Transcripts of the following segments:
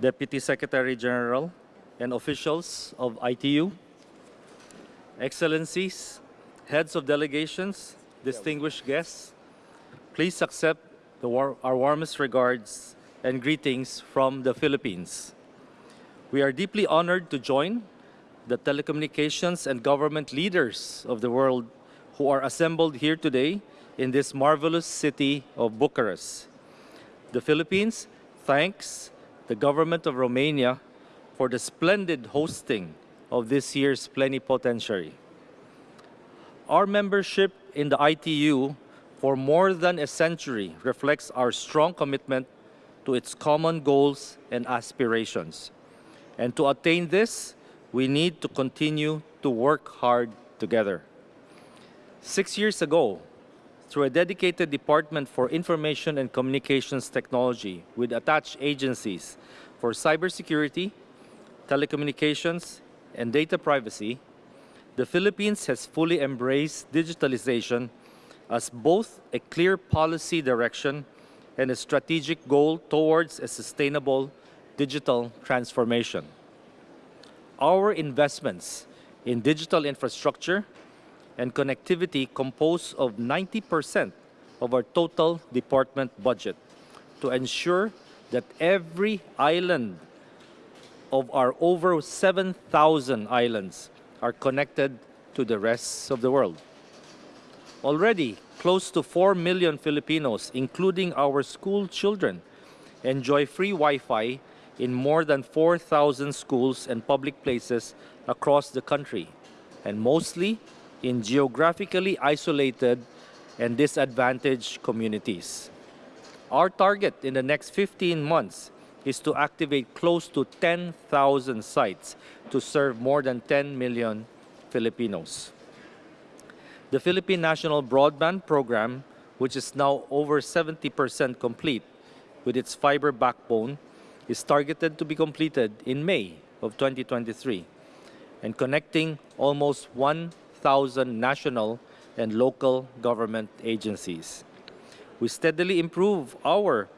Deputy Secretary General, and officials of ITU, Excellencies, heads of delegations, distinguished guests, please accept war our warmest regards and greetings from the Philippines. We are deeply honored to join the telecommunications and government leaders of the world who are assembled here today in this marvelous city of Bucharest. The Philippines thanks the government of Romania for the splendid hosting of this year's plenipotentiary. Our membership in the ITU for more than a century reflects our strong commitment to its common goals and aspirations. And to attain this, we need to continue to work hard together. Six years ago, through a dedicated Department for Information and Communications Technology with attached agencies for cybersecurity, telecommunications, and data privacy, the Philippines has fully embraced digitalization as both a clear policy direction and a strategic goal towards a sustainable digital transformation. Our investments in digital infrastructure and connectivity compose of 90% of our total department budget to ensure that every island of our over 7,000 islands are connected to the rest of the world. Already, close to 4 million Filipinos, including our school children, enjoy free Wi-Fi in more than 4,000 schools and public places across the country, and mostly in geographically isolated and disadvantaged communities. Our target in the next 15 months is to activate close to 10,000 sites to serve more than 10 million Filipinos. The Philippine National Broadband Program, which is now over 70% complete with its fiber backbone, is targeted to be completed in May of 2023 and connecting almost 1,000 national and local government agencies we steadily improve our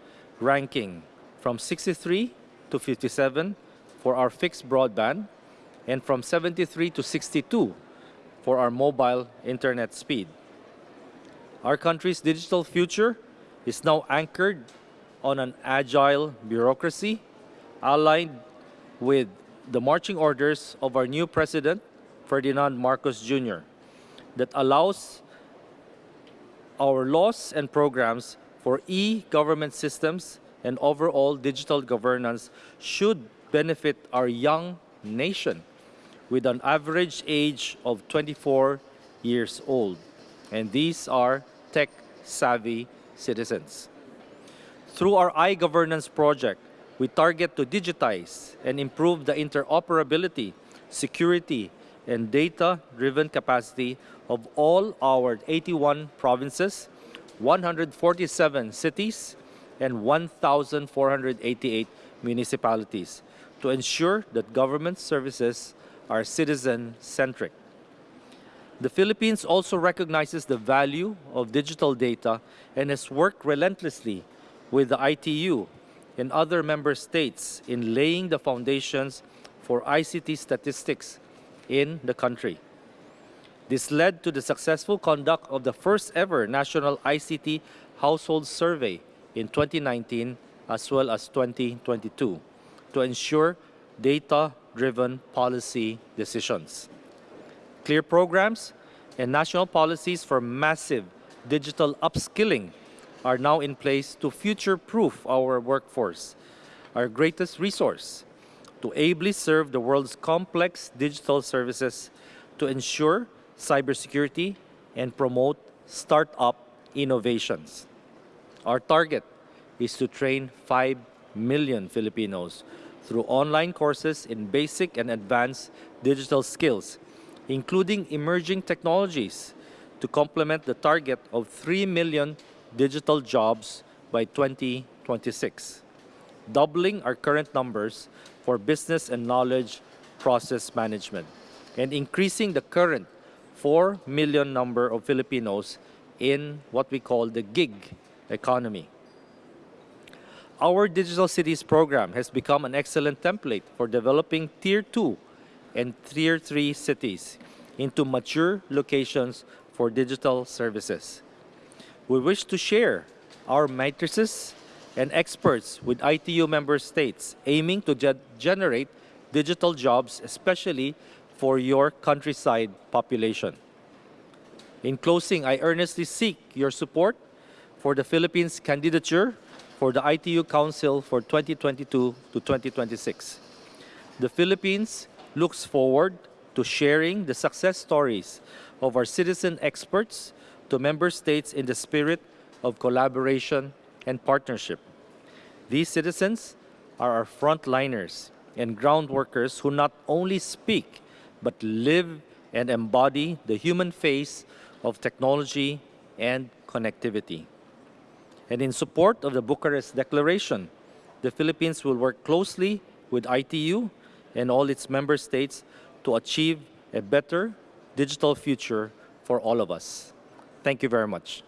ranking from 63 to 57 for our fixed broadband and from 73 to 62 for our mobile internet speed. Our country's digital future is now anchored on an agile bureaucracy aligned with the marching orders of our new president, Ferdinand Marcos Jr., that allows our laws and programs for e-government systems and overall digital governance should benefit our young nation with an average age of 24 years old. And these are tech-savvy citizens. Through our i-governance project, we target to digitize and improve the interoperability, security, and data-driven capacity of all our 81 provinces, 147 cities, and 1,488 municipalities to ensure that government services are citizen-centric. The Philippines also recognizes the value of digital data and has worked relentlessly with the ITU and other member states in laying the foundations for ICT statistics in the country. This led to the successful conduct of the first ever National ICT Household Survey in 2019 as well as 2022 to ensure data-driven policy decisions. Clear programs and national policies for massive digital upskilling are now in place to future-proof our workforce, our greatest resource, to ably serve the world's complex digital services to ensure cybersecurity and promote startup innovations. Our target is to train 5 million Filipinos through online courses in basic and advanced digital skills, including emerging technologies, to complement the target of 3 million digital jobs by 2026, doubling our current numbers for business and knowledge process management, and increasing the current 4 million number of Filipinos in what we call the gig economy. our Digital Cities program has become an excellent template for developing Tier 2 and Tier 3 cities into mature locations for digital services. We wish to share our matrices and experts with ITU member states aiming to ge- generate digital jobs, especially for your countryside population. In closing, I earnestly seek your support for the Philippines candidature for the ITU Council for 2022 to 2026. The Philippines looks forward to sharing the success stories of our citizen experts to member states in the spirit of collaboration and partnership. These citizens are our frontliners and ground workers who not only speak but live and embody the human face of technology and connectivity. And in support of the Bucharest Declaration, the Philippines will work closely with ITU and all its member states to achieve a better digital future for all of us. Thank you very much.